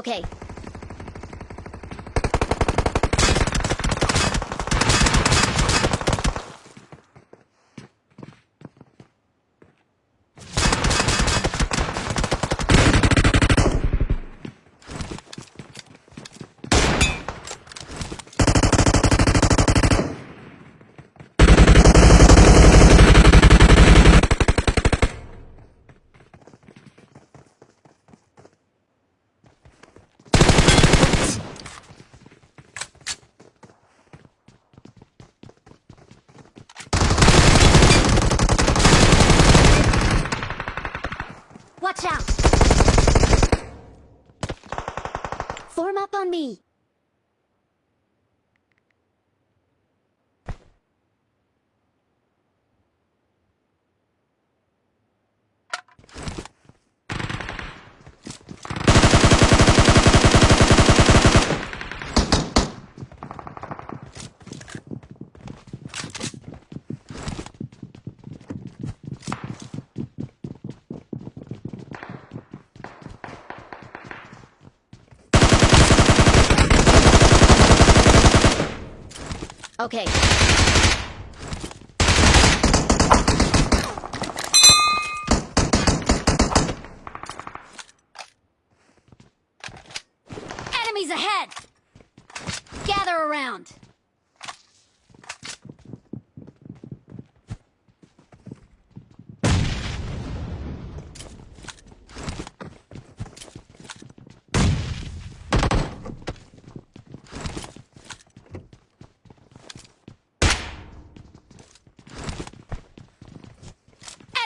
Okay. Watch out! Form up on me. Okay. Enemies ahead! Gather around.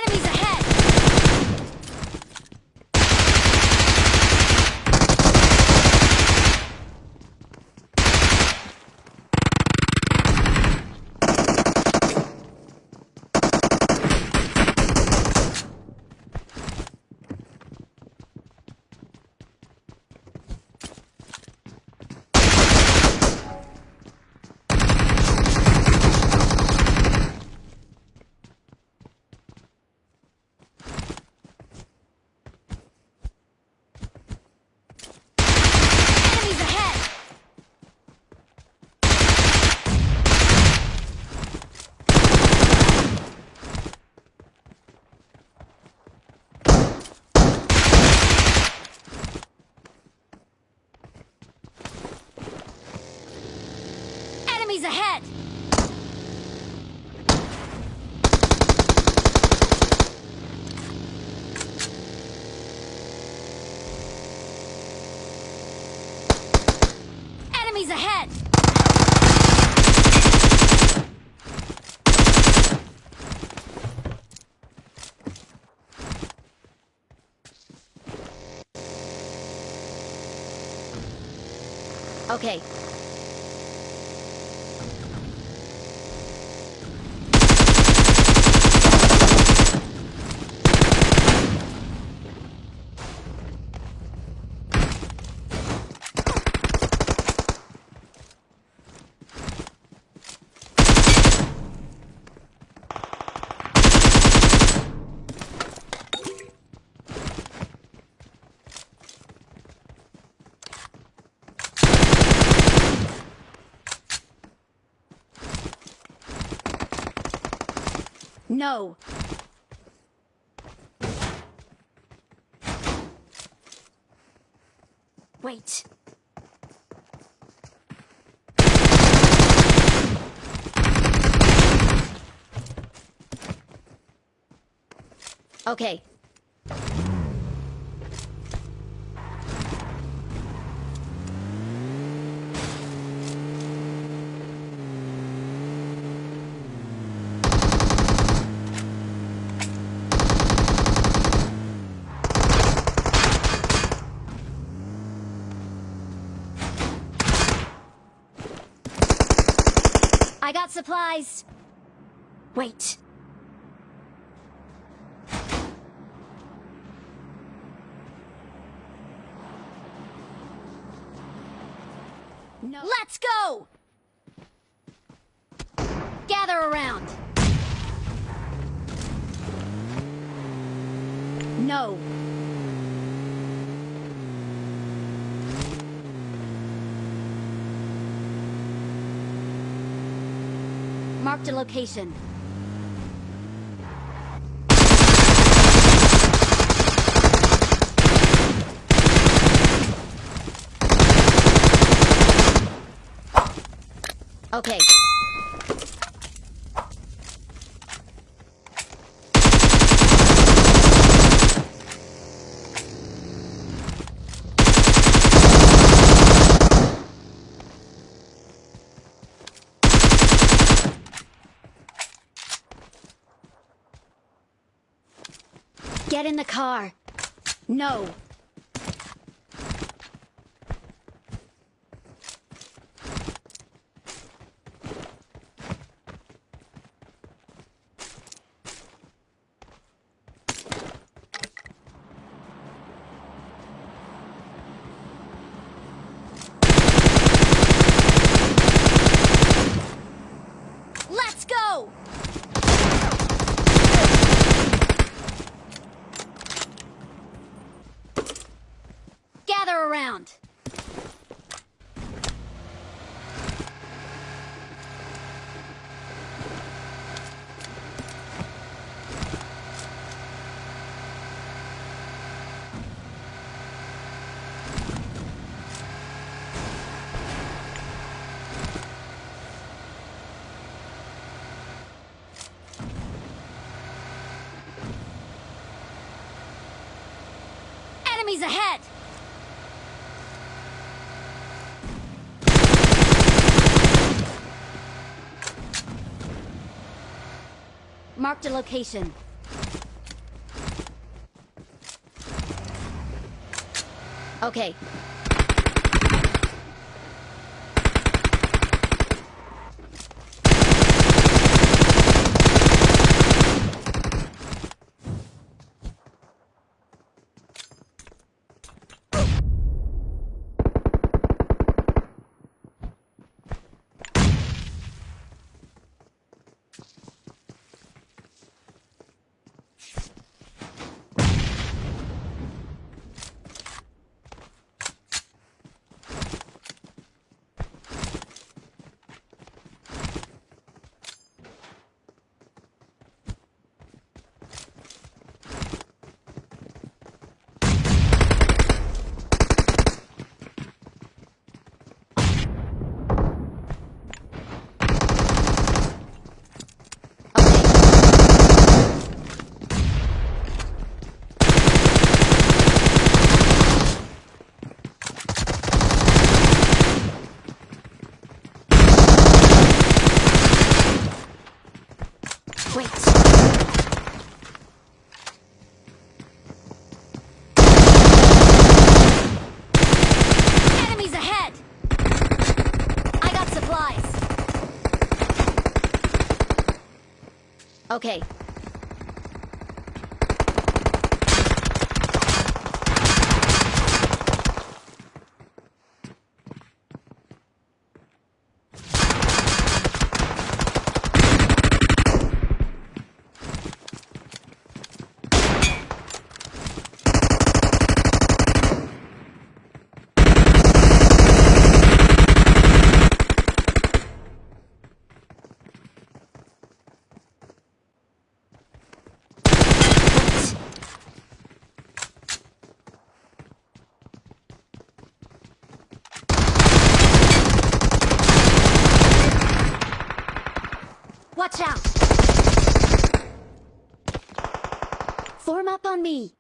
Enemies ahead! Enemies ahead! Enemies ahead! Enemies ahead! Okay. No. Wait. Okay. Supplies. Wait. No. Let's go! Gather around. No. Marked a location. Okay. Get in the car. No. Let's go! Gather around. Enemies ahead! Marked a location. Okay. Wait. Enemies ahead! I got supplies. Okay. Watch out! Form up on me.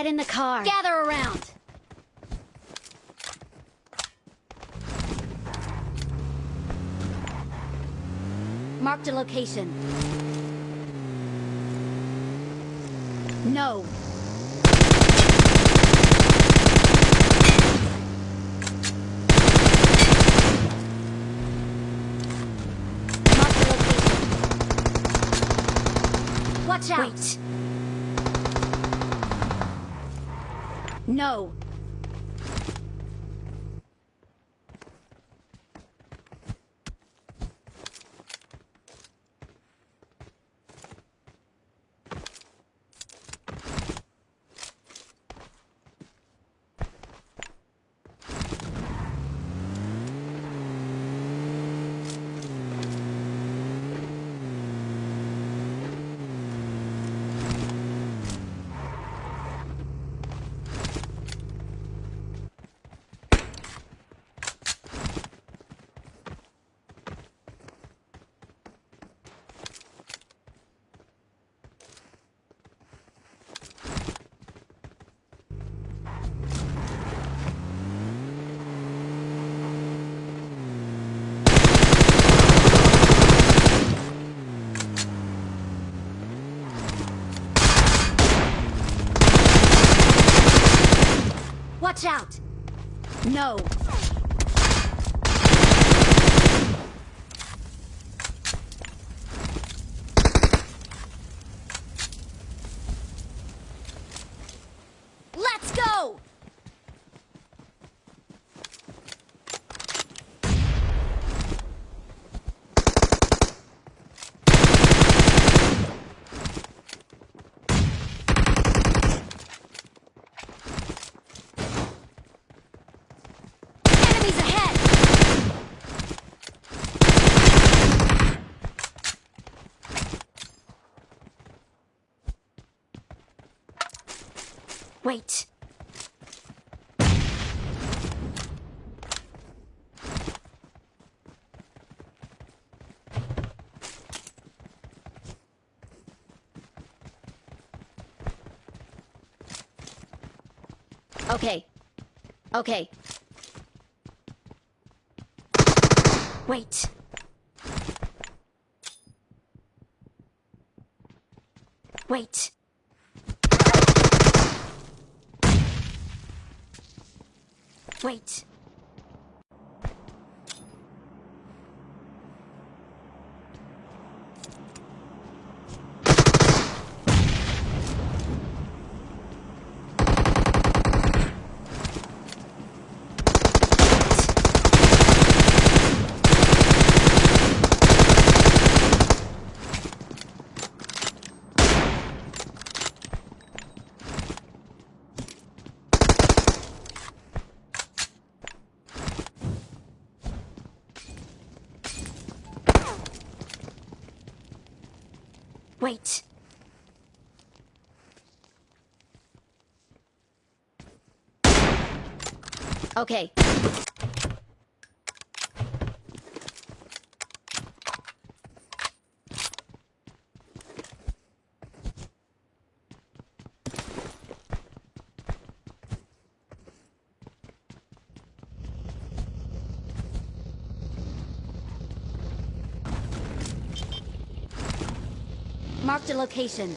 Get in the car. Gather around. Marked a location. No. Marked a location. Watch out. Wait. No. Watch out! No. Let's go! Enemies ahead! Wait. Okay. Okay. Wait. Wait. Wait. Wait. Okay. Marked a location.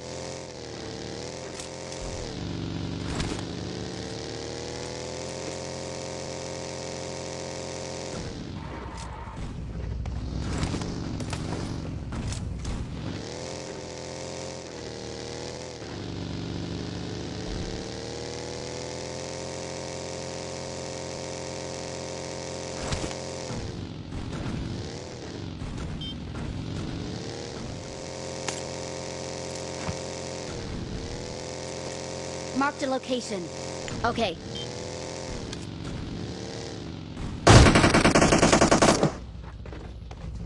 Marked a location. Okay.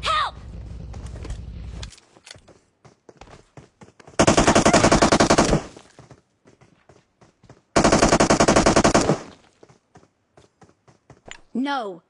Help! No.